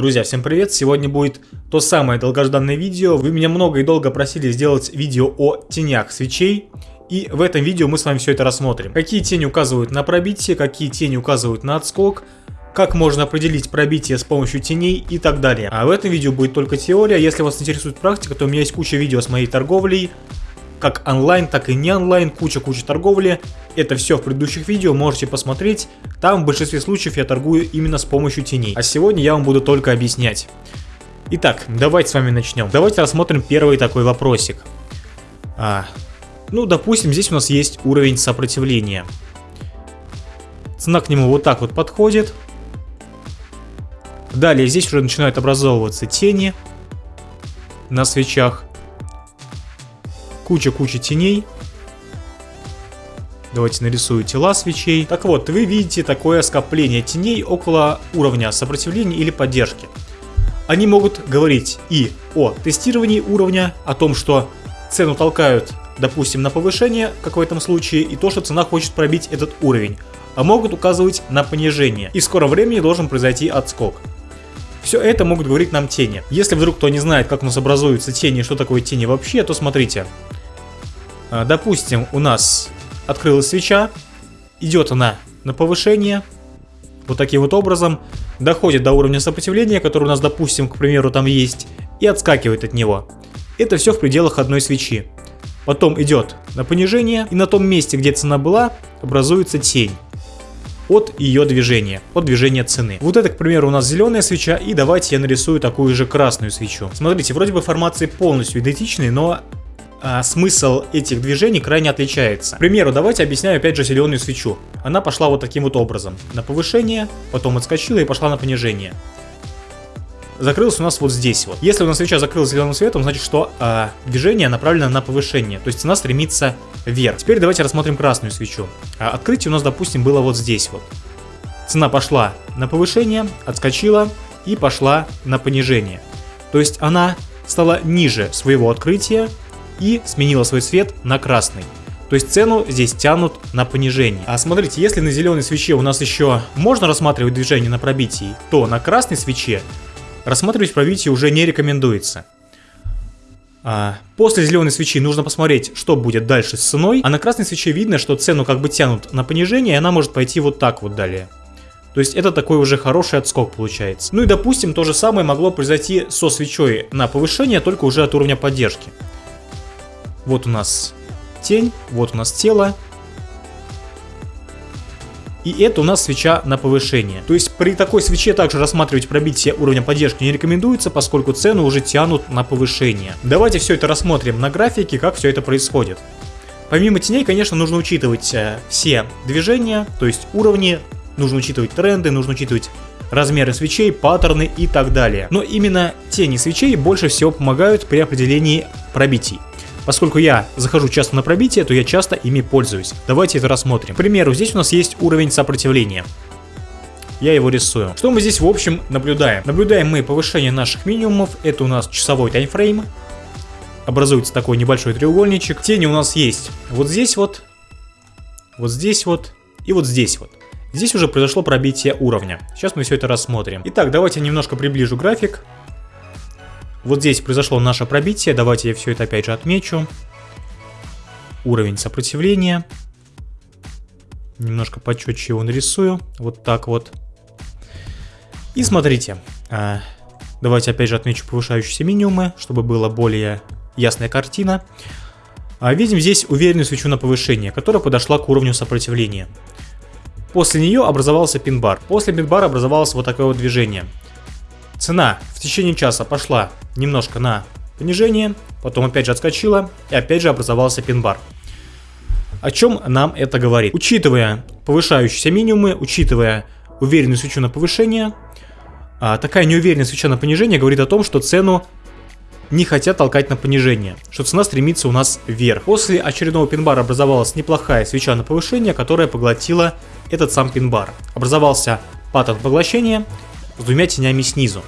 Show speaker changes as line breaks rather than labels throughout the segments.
Друзья, всем привет! Сегодня будет то самое долгожданное видео. Вы меня много и долго просили сделать видео о тенях свечей. И в этом видео мы с вами все это рассмотрим. Какие тени указывают на пробитие, какие тени указывают на отскок, как можно определить пробитие с помощью теней и так далее. А в этом видео будет только теория. Если вас интересует практика, то у меня есть куча видео с моей торговлей, как онлайн, так и не онлайн, куча-куча торговли. Это все в предыдущих видео, можете посмотреть. Там в большинстве случаев я торгую именно с помощью теней. А сегодня я вам буду только объяснять. Итак, давайте с вами начнем. Давайте рассмотрим первый такой вопросик. А, ну, допустим, здесь у нас есть уровень сопротивления. Цена к нему вот так вот подходит. Далее здесь уже начинают образовываться тени на свечах. Куча-куча теней. Давайте нарисую тела свечей. Так вот, вы видите такое скопление теней около уровня сопротивления или поддержки. Они могут говорить и о тестировании уровня, о том, что цену толкают, допустим, на повышение, как в этом случае, и то, что цена хочет пробить этот уровень. А могут указывать на понижение. И в скором времени должен произойти отскок. Все это могут говорить нам тени. Если вдруг кто не знает, как у нас образуются тени и что такое тени вообще, то смотрите. А, допустим, у нас открылась свеча, идет она на повышение, вот таким вот образом, доходит до уровня сопротивления, который у нас, допустим, к примеру, там есть, и отскакивает от него. Это все в пределах одной свечи. Потом идет на понижение, и на том месте, где цена была, образуется тень от ее движения, от движения цены. Вот это, к примеру, у нас зеленая свеча, и давайте я нарисую такую же красную свечу. Смотрите, вроде бы формации полностью идентичны, но а, смысл этих движений крайне отличается. К примеру, давайте объясняю опять же зеленую свечу. Она пошла вот таким вот образом. На повышение, потом отскочила и пошла на понижение. Закрылась у нас вот здесь вот. Если у нас свеча закрылась зеленым светом, значит, что а, движение направлено на повышение. То есть цена стремится вверх. Теперь давайте рассмотрим красную свечу. А, открытие у нас, допустим, было вот здесь вот. Цена пошла на повышение, отскочила и пошла на понижение. То есть она стала ниже своего открытия, и сменила свой цвет на красный. То есть цену здесь тянут на понижение. А смотрите, если на зеленой свече у нас еще можно рассматривать движение на пробитии, то на красной свече рассматривать пробитие уже не рекомендуется. А, после зеленой свечи нужно посмотреть, что будет дальше с ценой. А на красной свече видно, что цену как бы тянут на понижение, и она может пойти вот так вот далее. То есть это такой уже хороший отскок получается. Ну и допустим, то же самое могло произойти со свечой на повышение, только уже от уровня поддержки. Вот у нас тень, вот у нас тело. И это у нас свеча на повышение. То есть при такой свече также рассматривать пробитие уровня поддержки не рекомендуется, поскольку цену уже тянут на повышение. Давайте все это рассмотрим на графике, как все это происходит. Помимо теней, конечно, нужно учитывать э, все движения, то есть уровни, нужно учитывать тренды, нужно учитывать размеры свечей, паттерны и так далее. Но именно тени свечей больше всего помогают при определении пробитий. Поскольку я захожу часто на пробитие, то я часто ими пользуюсь. Давайте это рассмотрим. К примеру, здесь у нас есть уровень сопротивления. Я его рисую. Что мы здесь в общем наблюдаем? Наблюдаем мы повышение наших минимумов. Это у нас часовой таймфрейм. Образуется такой небольшой треугольничек. Тени у нас есть вот здесь вот, вот здесь вот и вот здесь вот. Здесь уже произошло пробитие уровня. Сейчас мы все это рассмотрим. Итак, давайте немножко приближу график. Вот здесь произошло наше пробитие, давайте я все это опять же отмечу. Уровень сопротивления. Немножко почетче его нарисую, вот так вот. И смотрите, а, давайте опять же отмечу повышающиеся минимумы, чтобы была более ясная картина. А, видим здесь уверенную свечу на повышение, которая подошла к уровню сопротивления. После нее образовался пин-бар. После пин-бара образовалось вот такое вот движение. Цена в течение часа пошла немножко на понижение, потом опять же отскочила и опять же образовался пин-бар. О чем нам это говорит? Учитывая повышающиеся минимумы, учитывая уверенную свечу на повышение, а, такая неуверенная свеча на понижение говорит о том, что цену не хотят толкать на понижение, что цена стремится у нас вверх. После очередного пин-бара образовалась неплохая свеча на повышение, которая поглотила этот сам пин-бар. Образовался паттерн поглощения, с двумя тенями снизу.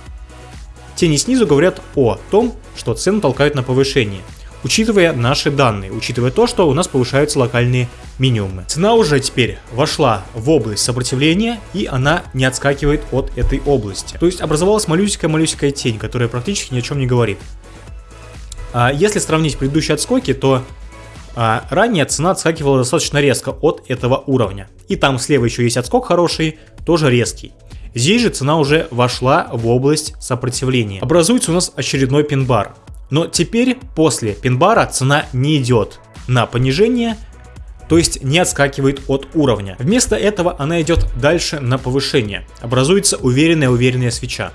Тени снизу говорят о том, что цену толкают на повышение. учитывая наши данные, учитывая то, что у нас повышаются локальные минимумы. Цена уже теперь вошла в область сопротивления, и она не отскакивает от этой области. То есть образовалась малюсенькая-малюсенькая тень, которая практически ни о чем не говорит. А если сравнить предыдущие отскоки, то а, ранее цена отскакивала достаточно резко от этого уровня. И там слева еще есть отскок хороший, тоже резкий. Здесь же цена уже вошла в область сопротивления. Образуется у нас очередной пин-бар. Но теперь после пин-бара цена не идет на понижение, то есть не отскакивает от уровня. Вместо этого она идет дальше на повышение. Образуется уверенная-уверенная свеча,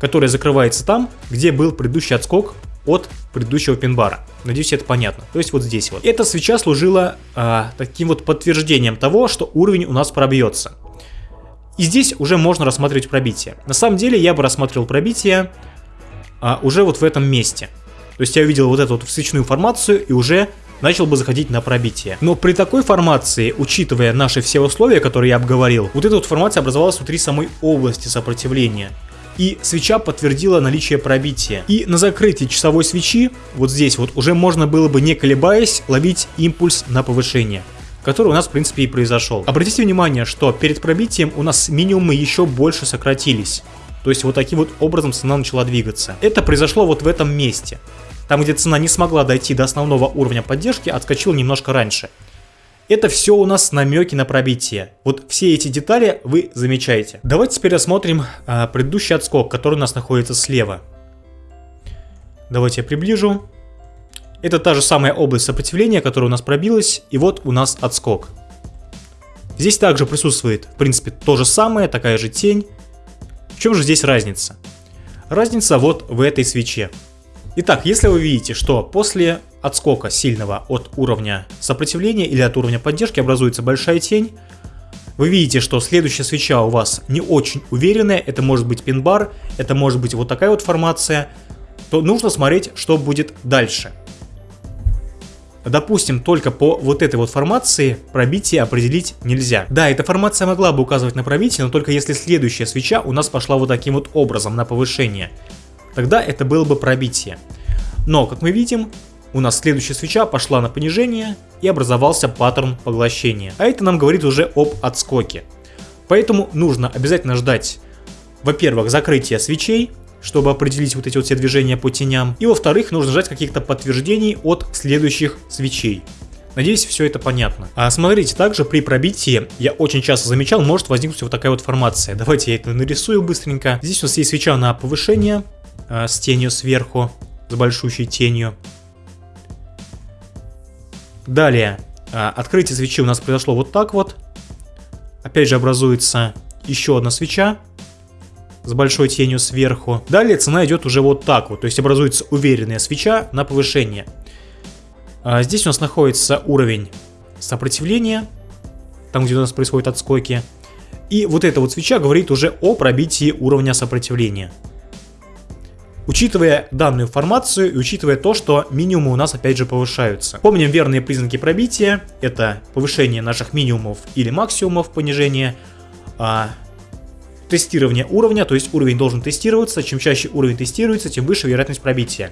которая закрывается там, где был предыдущий отскок от предыдущего пин-бара. Надеюсь, это понятно. То есть вот здесь вот. Эта свеча служила а, таким вот подтверждением того, что уровень у нас пробьется. И здесь уже можно рассматривать пробитие. На самом деле я бы рассматривал пробитие а, уже вот в этом месте. То есть я увидел вот эту вот свечную формацию и уже начал бы заходить на пробитие. Но при такой формации, учитывая наши все условия, которые я обговорил, вот эта вот формация образовалась внутри самой области сопротивления. И свеча подтвердила наличие пробития. И на закрытии часовой свечи, вот здесь вот, уже можно было бы не колебаясь ловить импульс на повышение который у нас в принципе и произошел. Обратите внимание, что перед пробитием у нас минимумы еще больше сократились. То есть вот таким вот образом цена начала двигаться. Это произошло вот в этом месте. Там, где цена не смогла дойти до основного уровня поддержки, отскочила немножко раньше. Это все у нас намеки на пробитие. Вот все эти детали вы замечаете. Давайте теперь рассмотрим а, предыдущий отскок, который у нас находится слева. Давайте я приближу. Это та же самая область сопротивления, которая у нас пробилась, и вот у нас отскок. Здесь также присутствует, в принципе, то же самое, такая же тень. В чем же здесь разница? Разница вот в этой свече. Итак, если вы видите, что после отскока сильного от уровня сопротивления или от уровня поддержки образуется большая тень, вы видите, что следующая свеча у вас не очень уверенная, это может быть пин-бар, это может быть вот такая вот формация, то нужно смотреть, что будет дальше. Допустим, только по вот этой вот формации пробитие определить нельзя. Да, эта формация могла бы указывать на пробитие, но только если следующая свеча у нас пошла вот таким вот образом на повышение. Тогда это было бы пробитие. Но, как мы видим, у нас следующая свеча пошла на понижение и образовался паттерн поглощения. А это нам говорит уже об отскоке. Поэтому нужно обязательно ждать, во-первых, закрытия свечей, чтобы определить вот эти вот все движения по теням. И во-вторых, нужно ждать каких-то подтверждений от следующих свечей. Надеюсь, все это понятно. А смотрите, также при пробитии, я очень часто замечал, может возникнуть вот такая вот формация. Давайте я это нарисую быстренько. Здесь у нас есть свеча на повышение э, с тенью сверху, с большущей тенью. Далее, э, открытие свечи у нас произошло вот так вот. Опять же образуется еще одна свеча с большой тенью сверху. Далее цена идет уже вот так вот, то есть образуется уверенная свеча на повышение. А здесь у нас находится уровень сопротивления, там где у нас происходят отскоки. И вот эта вот свеча говорит уже о пробитии уровня сопротивления. Учитывая данную информацию и учитывая то, что минимумы у нас опять же повышаются. Помним верные признаки пробития. Это повышение наших минимумов или максимумов понижения. Тестирование уровня, то есть уровень должен тестироваться, чем чаще уровень тестируется, тем выше вероятность пробития.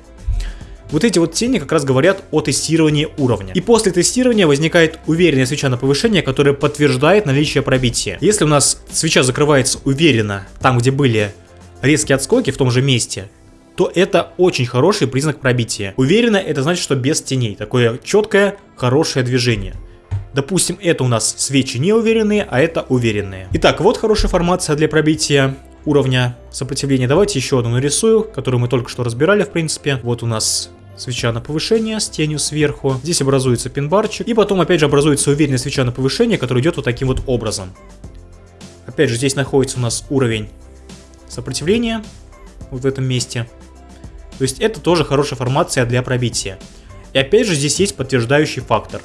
Вот эти вот тени как раз говорят о тестировании уровня. И после тестирования возникает уверенная свеча на повышение, которая подтверждает наличие пробития. Если у нас свеча закрывается уверенно там, где были резкие отскоки в том же месте, то это очень хороший признак пробития. Уверенно это значит, что без теней. Такое четкое, хорошее движение. Допустим, это у нас свечи неуверенные, а это уверенные. Итак, вот хорошая формация для пробития уровня сопротивления. Давайте еще одну нарисую, которую мы только что разбирали, в принципе. Вот у нас свеча на повышение с тенью сверху. Здесь образуется пин-барчик. И потом опять же образуется уверенная свеча на повышение, которая идет вот таким вот образом. Опять же здесь находится у нас уровень сопротивления. Вот в этом месте. То есть это тоже хорошая формация для пробития. И опять же здесь есть подтверждающий фактор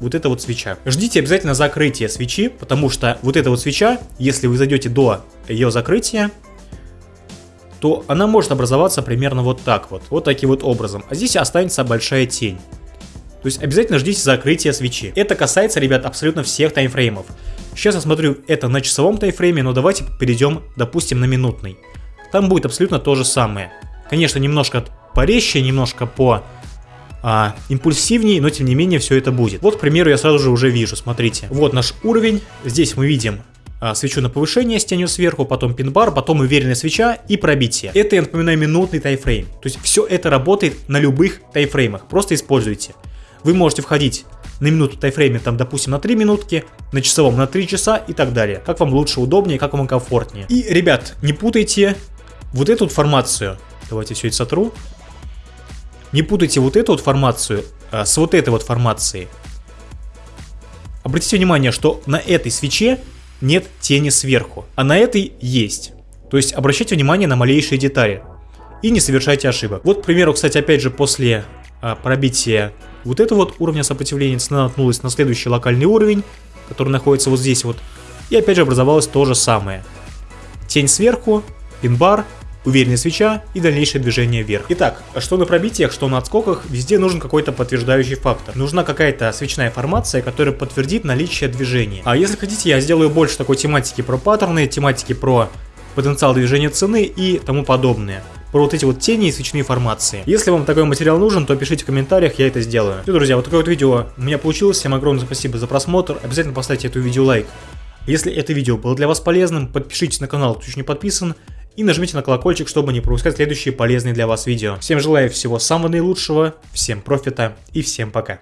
вот эта вот свеча. Ждите обязательно закрытия свечи, потому что вот эта вот свеча, если вы зайдете до ее закрытия, то она может образоваться примерно вот так вот, вот таким вот образом. А здесь останется большая тень. То есть обязательно ждите закрытия свечи. Это касается, ребят, абсолютно всех таймфреймов. Сейчас я смотрю это на часовом таймфрейме, но давайте перейдем, допустим, на минутный. Там будет абсолютно то же самое. Конечно, немножко порезче, немножко по а, импульсивнее, но тем не менее все это будет. Вот, к примеру, я сразу же уже вижу, смотрите. Вот наш уровень, здесь мы видим а, свечу на повышение с тенью сверху, потом пин-бар, потом уверенная свеча и пробитие. Это, я напоминаю, минутный тайфрейм. То есть все это работает на любых тайфреймах, просто используйте. Вы можете входить на минуту тайфрейме, там, допустим, на 3 минутки, на часовом на 3 часа и так далее. Как вам лучше, удобнее, как вам комфортнее. И, ребят, не путайте вот эту формацию. Давайте все это сотру. Не путайте вот эту вот формацию а, с вот этой вот формацией. Обратите внимание, что на этой свече нет тени сверху, а на этой есть. То есть обращайте внимание на малейшие детали и не совершайте ошибок. Вот, к примеру, кстати, опять же, после а, пробития вот этого вот уровня сопротивления цена наткнулась на следующий локальный уровень, который находится вот здесь вот. И опять же образовалось то же самое. Тень сверху, пин-бар, уверенная свеча и дальнейшее движение вверх. Итак, что на пробитиях, что на отскоках, везде нужен какой-то подтверждающий фактор. Нужна какая-то свечная формация, которая подтвердит наличие движения. А если хотите, я сделаю больше такой тематики про паттерны, тематики про потенциал движения цены и тому подобное. Про вот эти вот тени и свечные формации. Если вам такой материал нужен, то пишите в комментариях, я это сделаю. Все, друзья, вот такое вот видео у меня получилось. Всем огромное спасибо за просмотр. Обязательно поставьте эту видео лайк. Если это видео было для вас полезным, подпишитесь на канал, кто еще не подписан и нажмите на колокольчик, чтобы не пропускать следующие полезные для вас видео. Всем желаю всего самого наилучшего, всем профита и всем пока.